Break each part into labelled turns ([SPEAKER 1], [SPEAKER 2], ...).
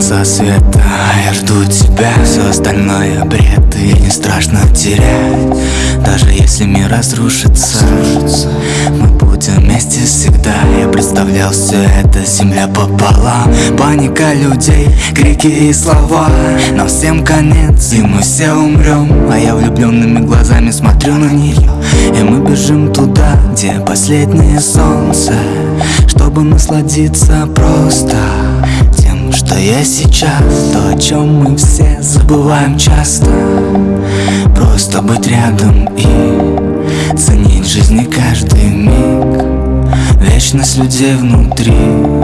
[SPEAKER 1] Конца света, я жду тебя. Все остальное бред и не страшно терять. Даже если мир разрушится Мы вместе всегда. Я представлял все это земля пополам Паника людей, крики и слова. Но всем конец и мы все умрем А я влюбленными глазами смотрю на нее И мы бежим туда, где последнее солнце. Чтобы насладиться просто тем, что я сейчас. То, о чем мы все забываем часто. Просто быть рядом и ценить жизни каждый Вечность людей внутри,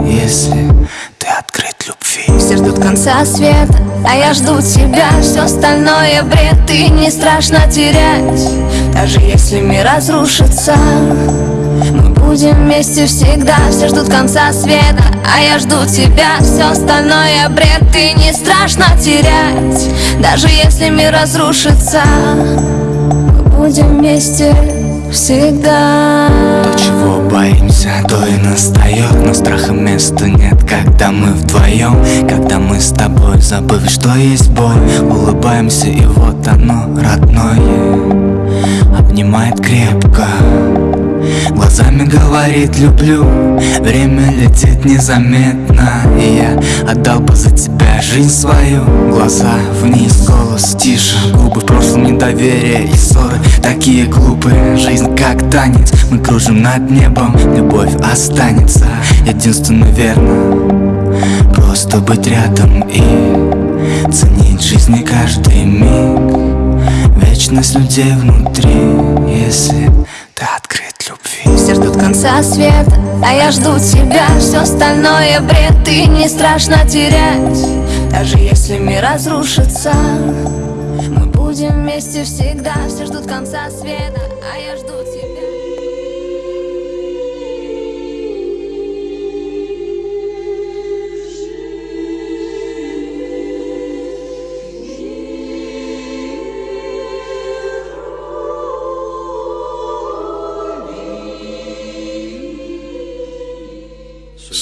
[SPEAKER 1] если ты открыт любви.
[SPEAKER 2] Все ждут конца света, а я жду тебя. Все остальное бред, и не страшно терять. Даже если мир разрушится Мы будем вместе всегда. Все ждут конца света, а я жду тебя. Все остальное бред, и не страшно терять. Даже если мир разрушится Мы будем вместе всегда.
[SPEAKER 1] То, чего боимся, то и настает Но страха места нет, когда мы вдвоем Когда мы с тобой, забыв, что есть боль. Улыбаемся, и вот оно, родное говорит люблю. Время летит незаметно И я отдал бы за тебя жизнь свою. Глаза вниз, голос тише Губы в прошлом недоверие и ссоры. Такие глупые, жизнь как танец. Мы кружим над небом, любовь останется Единственно верно. Просто быть рядом и Ценить жизни каждый миг. Вечность людей внутри Если ты открыт любви.
[SPEAKER 2] Все ждут конца света, а я жду тебя. Все остальное бред, и не страшно терять. Даже если мир разрушится Мы будем вместе всегда. Все ждут конца света, а я жду тебя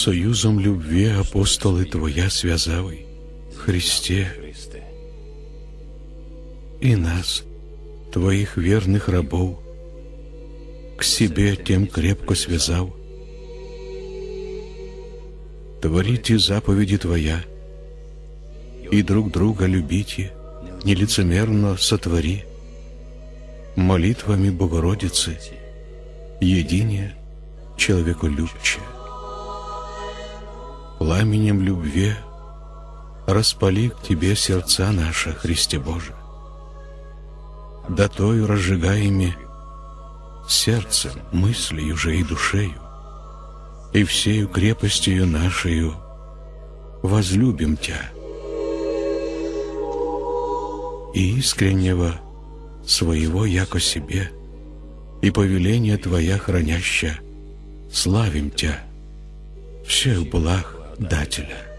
[SPEAKER 3] Союзом любви апостоли Твоя связали, Христе, и нас, Твоих верных рабов, к себе тем крепко связал. Творите заповеди Твоя, и друг друга любите, нелицемерно сотвори, молитвами Богородицы, едине человеколюбче. Пламенем любви распали к Тебе сердца наши, Христе Боже. Да той разжигаеми сердцем, мыслью же и душею, и всею крепостью нашею возлюбим Тя. И искреннего своего яко себе, и повеление Твоя храняща, славим Тя, всех благ Дателя.